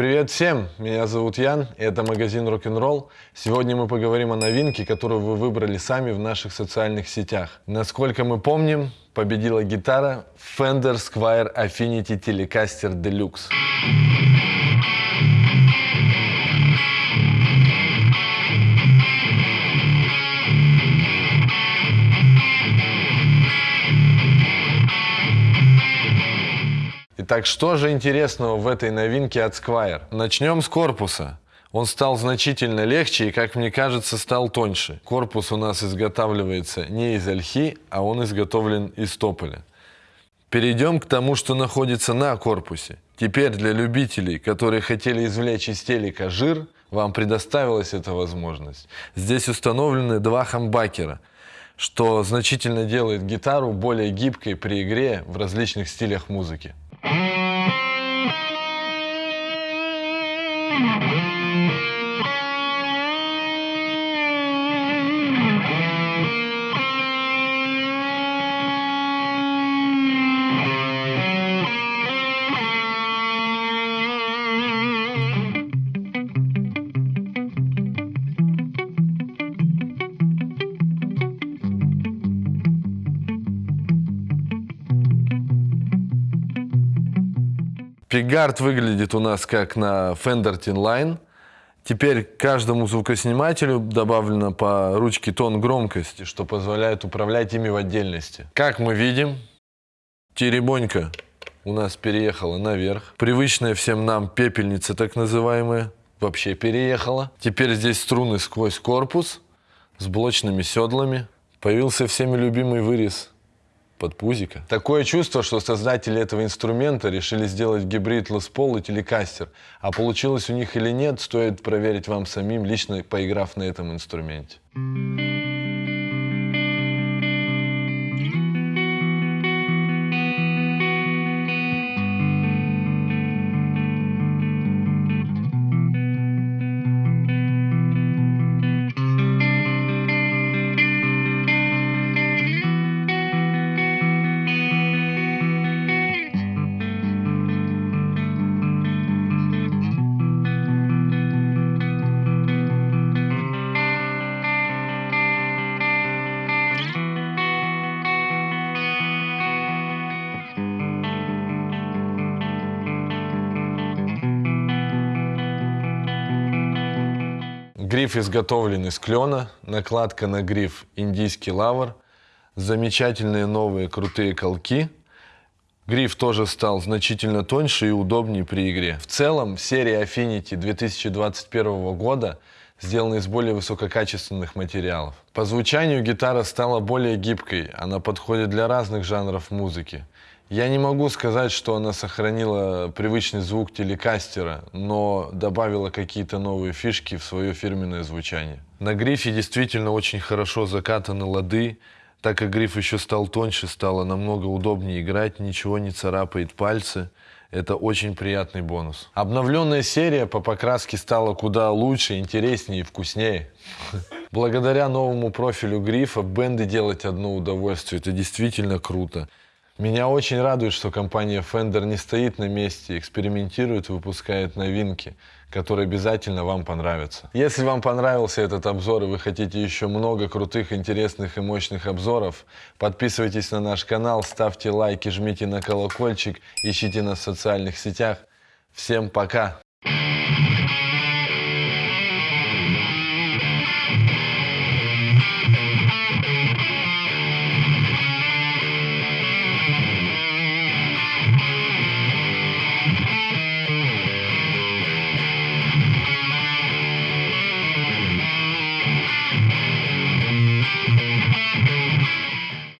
Привет всем, меня зовут Ян, и это магазин Rock'n'Roll. Сегодня мы поговорим о новинке, которую вы выбрали сами в наших социальных сетях. Насколько мы помним, победила гитара Fender Squire Affinity Telecaster Deluxe. Итак, что же интересного в этой новинке от Squire? Начнем с корпуса. Он стал значительно легче и, как мне кажется, стал тоньше. Корпус у нас изготавливается не из ольхи, а он изготовлен из тополя. Перейдем к тому, что находится на корпусе. Теперь для любителей, которые хотели извлечь из телека жир, вам предоставилась эта возможность. Здесь установлены два хамбакера, что значительно делает гитару более гибкой при игре в различных стилях музыки. Thank you. Пигард выглядит у нас как на Fender Tin Line. Теперь каждому звукоснимателю добавлено по ручке тон громкости, что позволяет управлять ими в отдельности. Как мы видим, теребонька у нас переехала наверх. Привычная всем нам пепельница, так называемая, вообще переехала. Теперь здесь струны сквозь корпус с блочными седлами. Появился всеми любимый вырез подпузика. Такое чувство, что создатели этого инструмента решили сделать гибрид Paul и Telecaster. А получилось у них или нет, стоит проверить вам самим, лично поиграв на этом инструменте. Гриф изготовлен из клена, накладка на гриф индийский лавр, замечательные новые крутые колки. Гриф тоже стал значительно тоньше и удобнее при игре. В целом, серия Affinity 2021 года сделана из более высококачественных материалов. По звучанию гитара стала более гибкой, она подходит для разных жанров музыки. Я не могу сказать, что она сохранила привычный звук телекастера, но добавила какие-то новые фишки в свое фирменное звучание. На грифе действительно очень хорошо закатаны лады, так как гриф еще стал тоньше, стало намного удобнее играть, ничего не царапает пальцы. Это очень приятный бонус. Обновленная серия по покраске стала куда лучше, интереснее и вкуснее. Благодаря новому профилю грифа бенды делать одно удовольствие. Это действительно круто. Меня очень радует, что компания Fender не стоит на месте, экспериментирует, выпускает новинки, которые обязательно вам понравятся. Если вам понравился этот обзор и вы хотите еще много крутых, интересных и мощных обзоров, подписывайтесь на наш канал, ставьте лайки, жмите на колокольчик, ищите нас в социальных сетях. Всем пока!